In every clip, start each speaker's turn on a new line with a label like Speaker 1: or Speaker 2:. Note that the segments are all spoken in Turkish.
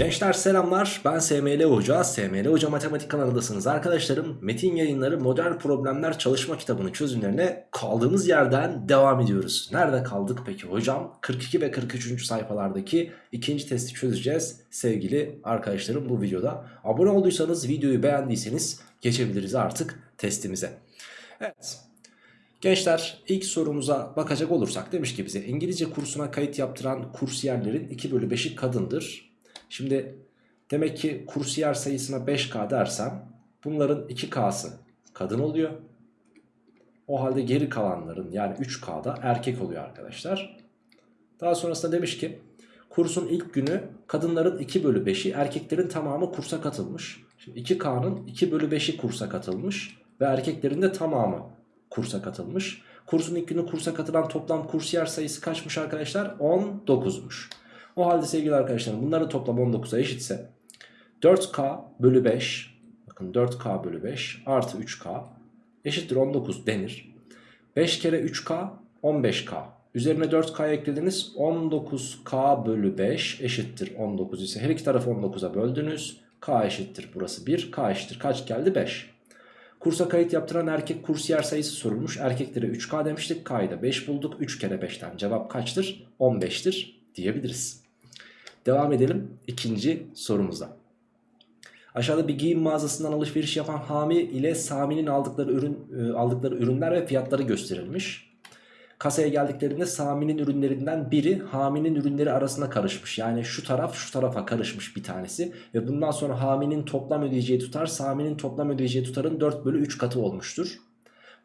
Speaker 1: Gençler selamlar. Ben SML Hoca. SML Hoca Matematik kanalındasınız arkadaşlarım. Metin yayınları modern problemler çalışma kitabının çözümlerine kaldığımız yerden devam ediyoruz. Nerede kaldık peki hocam? 42 ve 43. sayfalardaki ikinci testi çözeceğiz sevgili arkadaşlarım bu videoda. Abone olduysanız videoyu beğendiyseniz geçebiliriz artık testimize. Evet. Gençler ilk sorumuza bakacak olursak demiş ki bize İngilizce kursuna kayıt yaptıran kursiyerlerin 2 bölü 5'i kadındır. Şimdi demek ki kursiyer sayısına 5K dersem bunların 2K'sı kadın oluyor. O halde geri kalanların yani 3K'da erkek oluyor arkadaşlar. Daha sonrasında demiş ki kursun ilk günü kadınların 2 bölü 5'i erkeklerin tamamı kursa katılmış. Şimdi 2K'nın 2 bölü 5'i kursa katılmış ve erkeklerin de tamamı kursa katılmış. Kursun ilk günü kursa katılan toplam kursiyer sayısı kaçmış arkadaşlar? 19'muş. O halde sevgili arkadaşlarım bunların toplam 19'a eşitse 4K bölü 5 bakın 4K bölü 5 artı 3K eşittir 19 denir. 5 kere 3K 15K. Üzerine 4K eklediniz 19K bölü 5 eşittir 19 ise her iki tarafı 19'a böldünüz. K eşittir burası 1 K eşittir kaç geldi 5. Kursa kayıt yaptıran erkek kursiyer sayısı sorulmuş. Erkeklere 3K demiştik. K'yı da 5 bulduk. 3 kere 5'ten cevap kaçtır? 15'tir diyebiliriz. Devam edelim ikinci sorumuza. Aşağıda bir giyim mağazasından alışveriş yapan Hami ile Sami'nin aldıkları ürün e, aldıkları ürünler ve fiyatları gösterilmiş. Kasaya geldiklerinde Sami'nin ürünlerinden biri Hami'nin ürünleri arasına karışmış. Yani şu taraf şu tarafa karışmış bir tanesi. Ve bundan sonra Hami'nin toplam ödeyeceği tutar Sami'nin toplam ödeyeceği tutarın 4 bölü 3 katı olmuştur.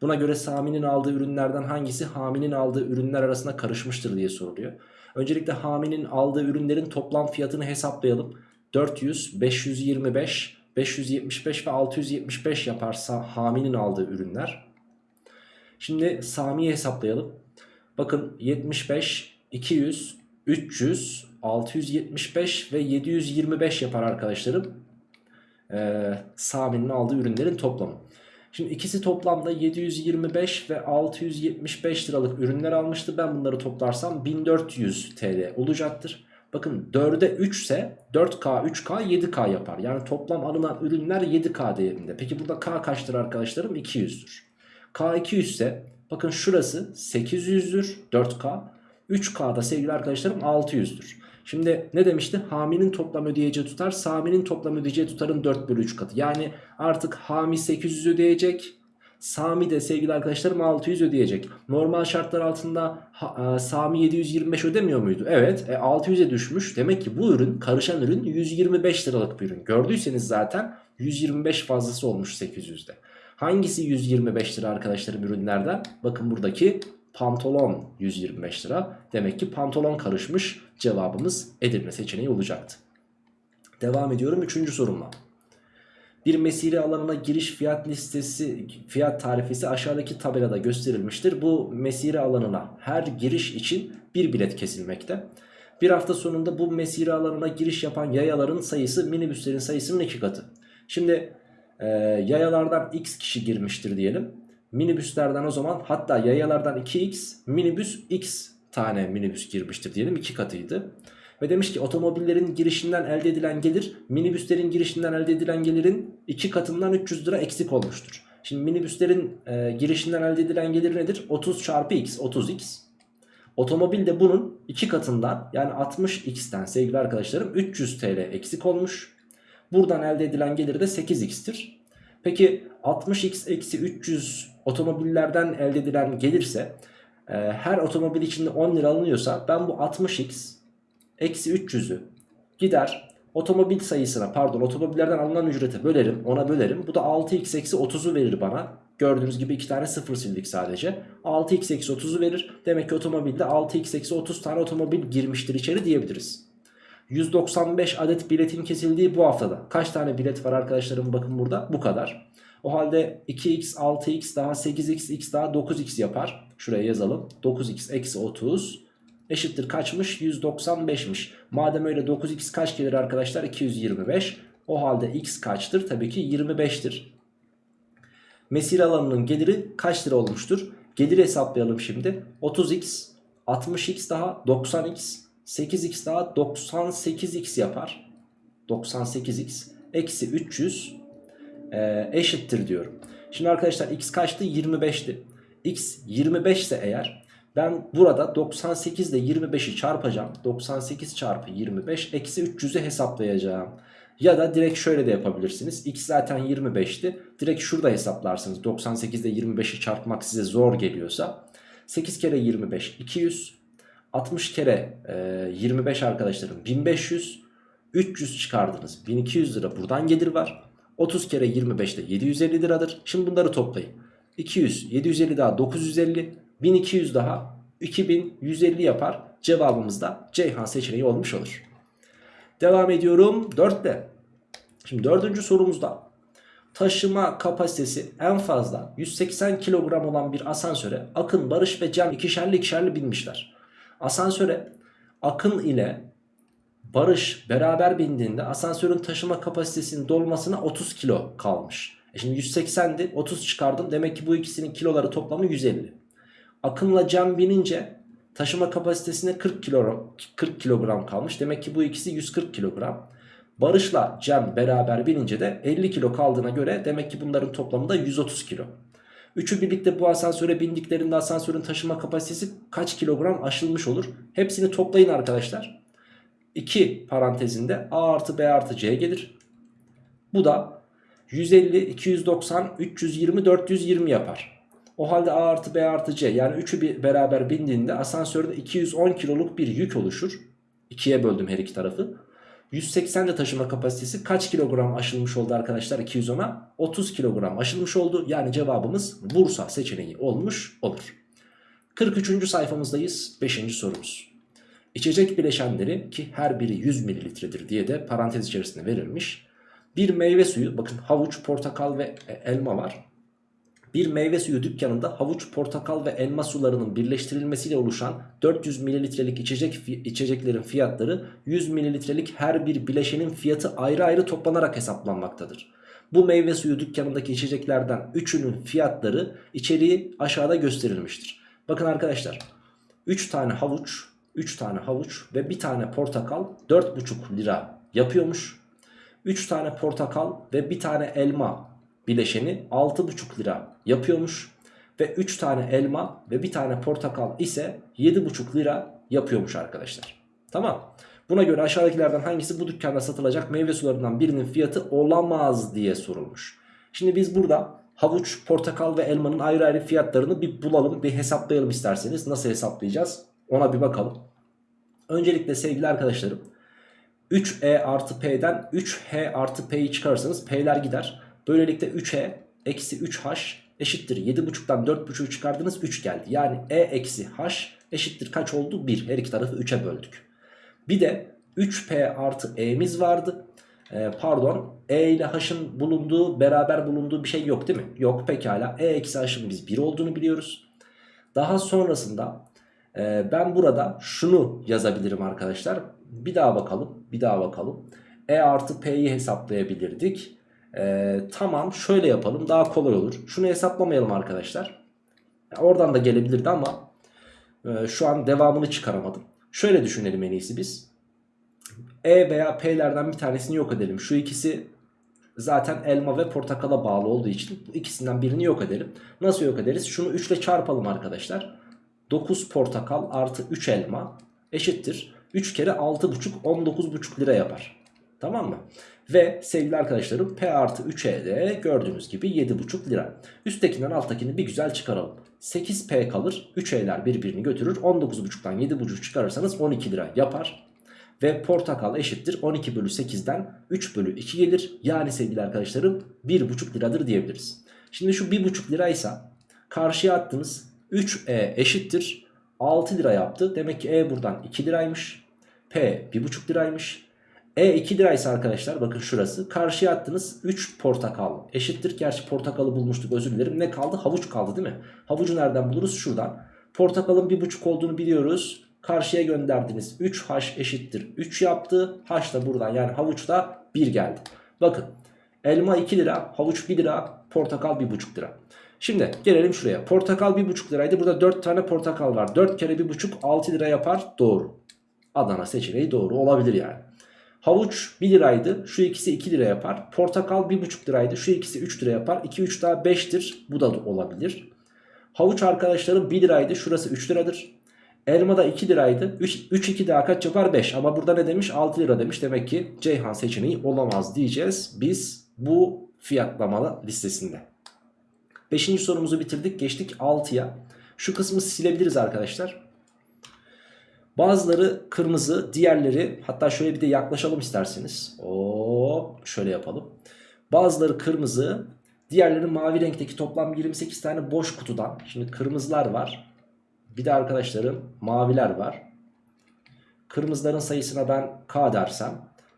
Speaker 1: Buna göre Sami'nin aldığı ürünlerden hangisi Hami'nin aldığı ürünler arasına karışmıştır diye soruluyor. Öncelikle Hami'nin aldığı ürünlerin toplam fiyatını hesaplayalım. 400, 525, 575 ve 675 yaparsa Hami'nin aldığı ürünler. Şimdi Sami'yi hesaplayalım. Bakın 75, 200, 300, 675 ve 725 yapar arkadaşlarım. Ee, Sami'nin aldığı ürünlerin toplamı. Şimdi ikisi toplamda 725 ve 675 liralık ürünler almıştı. Ben bunları toplarsam 1400 TL olacaktır. Bakın 4'e 3 ise 4K, 3K, 7K yapar. Yani toplam alınan ürünler 7K değerinde. Peki burada K kaçtır arkadaşlarım? 200'dür. K 200 ise bakın şurası 800'dür 4K. 3K'da sevgili arkadaşlarım 600'dür. Şimdi ne demişti? Hami'nin toplam ödeyeceği tutar Sami'nin toplam ödeyeceği tutarın 4 bölü 3 katı. Yani artık Hami 800 ödeyecek. Sami de sevgili arkadaşlarım 600 ödeyecek. Normal şartlar altında ha, Sami 725 ödemiyor muydu? Evet e, 600'e düşmüş. Demek ki bu ürün karışan ürün 125 liralık bir ürün. Gördüyseniz zaten 125 fazlası olmuş 800'de. Hangisi 125 lira arkadaşlarım ürünlerden? Bakın buradaki pantolon 125 lira. Demek ki pantolon karışmış. Cevabımız Edirne seçeneği olacaktı. Devam ediyorum 3. sorumla. Bir mesire alanına giriş fiyat listesi, fiyat tarifesi aşağıdaki tabelada gösterilmiştir. Bu mesire alanına her giriş için bir bilet kesilmekte. Bir hafta sonunda bu mesire alanına giriş yapan yayaların sayısı minibüslerin sayısının iki katı. Şimdi e, yayalardan x kişi girmiştir diyelim. Minibüslerden o zaman hatta yayalardan 2x minibüs x tane minibüs girmiştir diyelim 2 katıydı. Ve demiş ki otomobillerin girişinden elde edilen gelir minibüslerin girişinden elde edilen gelirin 2 katından 300 lira eksik olmuştur. Şimdi minibüslerin e, girişinden elde edilen gelir nedir? 30 çarpı x 30x. Otomobil de bunun 2 katından yani 60x'ten sevgili arkadaşlarım 300 TL eksik olmuş. Buradan elde edilen gelir de 8x'tir. Peki 60x eksi 300 otomobillerden elde edilen gelirse e, her otomobil içinde 10 lira alınıyorsa ben bu 60x eksi 300'ü gider otomobil sayısına pardon otomobillerden alınan ücrete bölerim ona bölerim. Bu da 6x eksi 30'u verir bana. Gördüğünüz gibi iki tane sıfır sildik sadece. 6x eksi 30'u verir. Demek ki otomobilde 6x eksi 30 tane otomobil girmiştir içeri diyebiliriz. 195 adet biletin kesildiği bu haftada. Kaç tane bilet var arkadaşlarım bakın burada bu kadar. O halde 2x 6x daha 8x x daha 9x yapar. Şuraya yazalım. 9x eksi 30 eşittir kaçmış? 195'miş. Madem öyle 9x kaç gelir arkadaşlar? 225. O halde x kaçtır? Tabii ki 25'tir. Mesire alanının geliri kaç lira olmuştur? Geliri hesaplayalım şimdi. 30x, 60x daha 90x, 8x daha 98x yapar. 98x eksi 300 e, eşittir diyorum. Şimdi arkadaşlar x kaçtı? 25'ti. x 25 ise eğer ben burada 98 ile 25'i çarpacağım. 98 çarpı 25 eksi 300'ü hesaplayacağım. Ya da direkt şöyle de yapabilirsiniz. X zaten 25'ti. Direkt şurada hesaplarsınız. 98 ile 25'i çarpmak size zor geliyorsa. 8 kere 25 200. 60 kere e, 25 arkadaşlarım 1500. 300 çıkardınız. 1200 lira buradan gelir var. 30 kere 25 de 750 liradır. Şimdi bunları toplayın. 200, 750 daha 950, 1200 daha 2150 yapar. Cevabımız da Ceyhan seçeneği olmuş olur. Devam ediyorum 4'te. Şimdi dördüncü sorumuzda taşıma kapasitesi en fazla 180 kilogram olan bir asansöre Akın, Barış ve Cem ikişerli ikişerli binmişler. Asansöre Akın ile Barış beraber bindiğinde asansörün taşıma kapasitesinin dolmasına 30 kilo kalmış. E şimdi 180'di 30 çıkardım demek ki bu ikisinin kiloları toplamı 150. Akın'la Cem binince taşıma kapasitesine 40 kilo 40 kilogram kalmış. Demek ki bu ikisi 140 kilogram. Barış'la Cem beraber binince de 50 kilo kaldığına göre demek ki bunların toplamı da 130 kilo. Üçü birlikte bu asansöre bindiklerinde asansörün taşıma kapasitesi kaç kilogram aşılmış olur? Hepsini toplayın arkadaşlar. 2 parantezinde A artı B artı C gelir. Bu da 150, 290, 320, 420 yapar. O halde A artı B artı C yani üçü bir beraber bindiğinde asansörde 210 kiloluk bir yük oluşur. 2'ye böldüm her iki tarafı. 180 de taşıma kapasitesi kaç kilogram aşılmış oldu arkadaşlar 210'a? 30 kilogram aşılmış oldu. Yani cevabımız Bursa seçeneği olmuş olur. 43. sayfamızdayız. 5. sorumuz. İçecek bileşenleri ki her biri 100 mililitredir diye de parantez içerisinde verilmiş. Bir meyve suyu bakın havuç, portakal ve e, elma var. Bir meyve suyu dükkanında havuç, portakal ve elma sularının birleştirilmesiyle oluşan 400 mililitrelik içecek içeceklerin fiyatları 100 mililitrelik her bir bileşenin fiyatı ayrı ayrı toplanarak hesaplanmaktadır. Bu meyve suyu dükkanındaki içeceklerden 3'ünün fiyatları içeriği aşağıda gösterilmiştir. Bakın arkadaşlar 3 tane havuç, 3 tane havuç ve 1 tane portakal 4,5 lira yapıyormuş. 3 tane portakal ve 1 tane elma bileşeni 6,5 lira yapıyormuş. Ve 3 tane elma ve 1 tane portakal ise 7,5 lira yapıyormuş arkadaşlar. Tamam. Buna göre aşağıdakilerden hangisi bu dükkanda satılacak meyve sularından birinin fiyatı olamaz diye sorulmuş. Şimdi biz burada havuç, portakal ve elmanın ayrı ayrı fiyatlarını bir bulalım, bir hesaplayalım isterseniz. Nasıl hesaplayacağız? Ona bir bakalım. Öncelikle sevgili arkadaşlarım 3e artı p'den 3h artı p'yi çıkarırsanız p'ler gider. Böylelikle 3e eksi 3h eşittir 7.5'tan 4.5'u çıkardınız 3 geldi. Yani e eksi h eşittir kaç oldu? 1. Her iki tarafı 3'e böldük. Bir de 3p artı e'miz vardı. Ee, pardon e ile h'ın bulunduğu beraber bulunduğu bir şey yok değil mi? Yok pekala e eksi h'ın biz 1 olduğunu biliyoruz. Daha sonrasında e, ben burada şunu yazabilirim arkadaşlar. Bir daha bakalım bir daha bakalım. E artı p'yi hesaplayabilirdik. Ee, tamam şöyle yapalım daha kolay olur. Şunu hesaplamayalım arkadaşlar. Oradan da gelebilirdi ama e, şu an devamını çıkaramadım. Şöyle düşünelim en iyisi biz. E veya P'lerden bir tanesini yok edelim. Şu ikisi zaten elma ve portakala bağlı olduğu için bu ikisinden birini yok edelim. Nasıl yok ederiz? Şunu 3 ile çarpalım arkadaşlar. 9 portakal artı 3 elma eşittir. 3 kere 6,5 19,5 lira yapar. Tamam mı? Ve sevgili arkadaşlarım P artı 3'e de gördüğünüz gibi 7,5 lira. Üsttekinden alttakini bir güzel çıkaralım. 8P kalır. 3E'ler birbirini götürür. 19,5'tan 7,5 çıkarırsanız 12 lira yapar. Ve portakal eşittir 12 bölü 8'den 3 bölü 2 gelir. Yani sevgili arkadaşlarım 1,5 liradır diyebiliriz. Şimdi şu 1,5 liraysa karşıya attığınız 3E eşittir 6 lira yaptı. Demek ki E buradan 2 liraymış. P 1,5 liraymış. E 2 liraysa arkadaşlar bakın şurası. Karşıya attınız 3 portakal eşittir. Gerçi portakalı bulmuştuk özür dilerim. Ne kaldı? Havuç kaldı değil mi? Havucu nereden buluruz? Şuradan. Portakalın 1,5 olduğunu biliyoruz. Karşıya gönderdiniz. 3H eşittir. 3 yaptı. H da buradan yani havuçta 1 geldi. Bakın elma 2 lira, havuç 1 lira, portakal 1,5 lira. Şimdi gelelim şuraya. Portakal 1,5 liraydı. Burada 4 tane portakal var. 4 kere 1,5 6 lira yapar. Doğru. Adana seçeneği doğru olabilir yani. Havuç 1 liraydı. Şu ikisi 2 lira yapar. Portakal 1,5 liraydı. Şu ikisi 3 lira yapar. 2 3 daha 5'tir. Bu da olabilir. Havuç arkadaşlarım 1 liraydı. Şurası 3 liradır. Elma da 2 liraydı. 3, 3 2 daha kaç yapar? 5. Ama burada ne demiş? 6 lira demiş. Demek ki Ceyhan seçeneği olamaz diyeceğiz. Biz bu fiyatlama listesinde. 5. sorumuzu bitirdik. Geçtik 6'ya. Şu kısmı silebiliriz arkadaşlar. Bazıları kırmızı, diğerleri hatta şöyle bir de yaklaşalım isterseniz. Oo, şöyle yapalım. Bazıları kırmızı, diğerleri mavi renkteki toplam 28 tane boş kutudan. Şimdi kırmızılar var. Bir de arkadaşlarım maviler var. Kırmızıların sayısına ben K dersem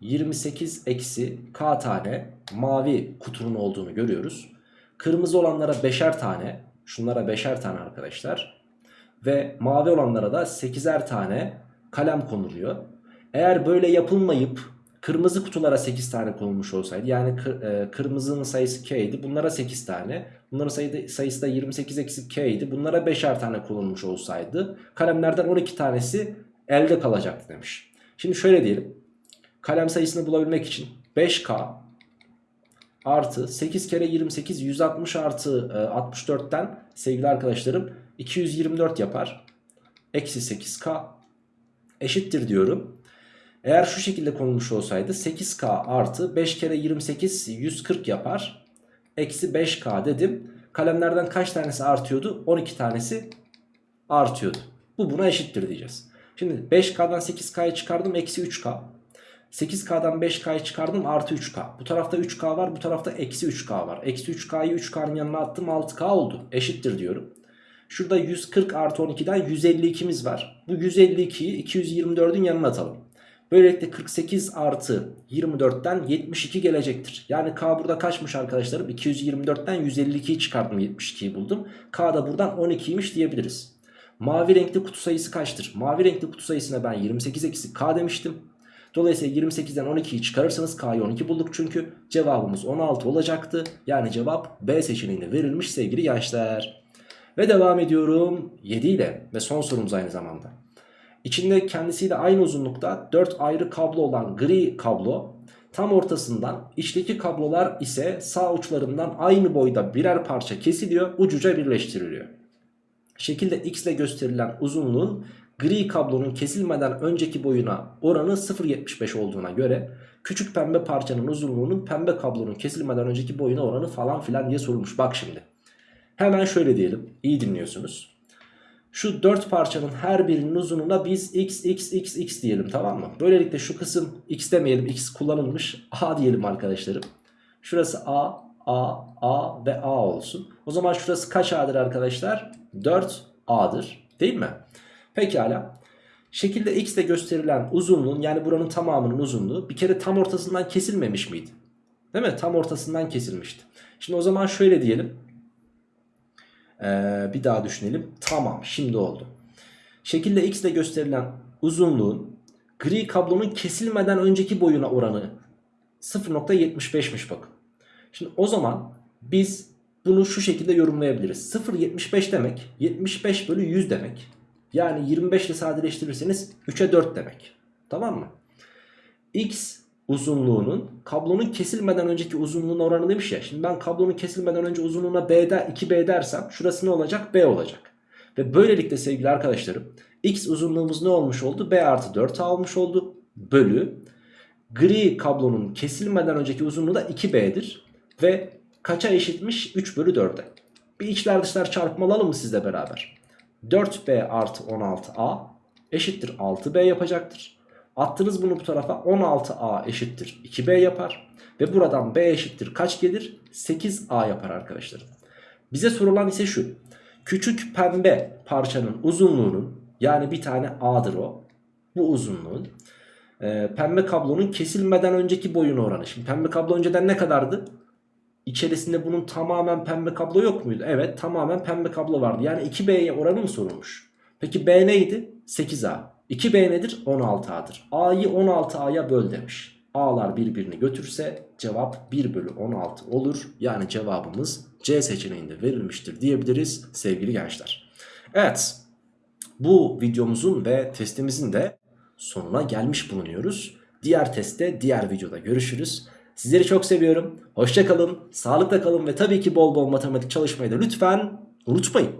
Speaker 1: 28 eksi K tane mavi kutunun olduğunu görüyoruz. Kırmızı olanlara 5'er tane, şunlara 5'er tane arkadaşlar. Ve mavi olanlara da 8'er tane kalem konuluyor. Eğer böyle yapılmayıp kırmızı kutulara 8 tane konulmuş olsaydı yani kır, e, kırmızının sayısı K idi bunlara 8 tane bunların sayıda, sayısı da 28 eksi K idi bunlara 5'er tane konulmuş olsaydı kalemlerden 12 tanesi elde kalacaktı demiş. Şimdi şöyle diyelim kalem sayısını bulabilmek için 5K artı 8 kere 28 160 artı e, 64'ten sevgili arkadaşlarım 224 yapar. Eksi 8K eşittir diyorum. Eğer şu şekilde konulmuş olsaydı 8K artı 5 kere 28 140 yapar. Eksi 5K dedim. Kalemlerden kaç tanesi artıyordu? 12 tanesi artıyordu. Bu buna eşittir diyeceğiz. Şimdi 5K'dan 8K'yı çıkardım eksi 3K. 8K'dan 5K'yı çıkardım artı 3K. Bu tarafta 3K var bu tarafta eksi 3K var. Eksi 3K'yı 3K'nın yanına attım 6K oldu. Eşittir diyorum. Şurada 140 artı 12'den 152'miz var. Bu 152'yi 224'ün yanına atalım. Böylelikle 48 artı 24'ten 72 gelecektir. Yani K burada kaçmış arkadaşlarım? 224'ten 152'yi çıkardım 72'yi buldum. K da buradan 12'ymiş diyebiliriz. Mavi renkli kutu sayısı kaçtır? Mavi renkli kutu sayısına ben 28 eksi K demiştim. Dolayısıyla 28'den 12'yi çıkarırsanız K'yı 12 bulduk çünkü cevabımız 16 olacaktı. Yani cevap B seçeneğinde verilmiş sevgili gençler. Ve devam ediyorum 7 ile ve son sorumuz aynı zamanda. İçinde kendisiyle aynı uzunlukta 4 ayrı kablo olan gri kablo tam ortasından içteki kablolar ise sağ uçlarından aynı boyda birer parça kesiliyor ucuca birleştiriliyor. Şekilde x ile gösterilen uzunluğun gri kablonun kesilmeden önceki boyuna oranı 0.75 olduğuna göre küçük pembe parçanın uzunluğunun pembe kablonun kesilmeden önceki boyuna oranı falan filan diye sorulmuş. Bak şimdi. Hemen şöyle diyelim. İyi dinliyorsunuz. Şu 4 parçanın her birinin uzunluğuna biz x x x x diyelim tamam mı? Böylelikle şu kısım x demeyelim x kullanılmış a diyelim arkadaşlarım. Şurası a a a ve a olsun. O zaman şurası kaç a'dır arkadaşlar? 4 a'dır değil mi? Pekala. Şekilde x ile gösterilen uzunluğun yani buranın tamamının uzunluğu bir kere tam ortasından kesilmemiş miydi? Değil mi? Tam ortasından kesilmişti. Şimdi o zaman şöyle diyelim. Ee, bir daha düşünelim. Tamam şimdi oldu. Şekilde x ile gösterilen uzunluğun gri kablonun kesilmeden önceki boyuna oranı 0.75'miş bakın. Şimdi o zaman biz bunu şu şekilde yorumlayabiliriz. 0.75 demek 75 bölü 100 demek. Yani 25 ile sadeleştirirseniz 3'e 4 demek. Tamam mı? X uzunluğunun kablonun kesilmeden önceki uzunluğun oranı demiş ya. Şimdi ben kablonun kesilmeden önce uzunluğuna B'de 2B dersem şurası ne olacak? B olacak. Ve böylelikle sevgili arkadaşlarım X uzunluğumuz ne olmuş oldu? B artı 4A olmuş oldu. Bölü gri kablonun kesilmeden önceki uzunluğu da 2B'dir. Ve kaça eşitmiş? 3 bölü 4'e. Bir içler dışlar çarpma alalım mı sizle beraber? 4B artı 16A eşittir 6B yapacaktır. Attınız bunu bu tarafa 16A eşittir 2B yapar. Ve buradan B eşittir kaç gelir? 8A yapar arkadaşlar. Bize sorulan ise şu. Küçük pembe parçanın uzunluğunun yani bir tane A'dır o. Bu uzunluğun e, pembe kablonun kesilmeden önceki boyun oranı. Şimdi pembe kablo önceden ne kadardı? İçerisinde bunun tamamen pembe kablo yok muydu? Evet tamamen pembe kablo vardı. Yani 2B'ye oranı mı sorulmuş? Peki B neydi? 8A. 2B nedir? 16A'dır. A'yı 16A'ya böl demiş. A'lar birbirini götürse cevap 1 bölü 16 olur. Yani cevabımız C seçeneğinde verilmiştir diyebiliriz sevgili gençler. Evet bu videomuzun ve testimizin de sonuna gelmiş bulunuyoruz. Diğer testte diğer videoda görüşürüz. Sizleri çok seviyorum. Hoşça kalın, sağlıkla kalın ve tabii ki bol bol matematik çalışmayı da lütfen unutmayın.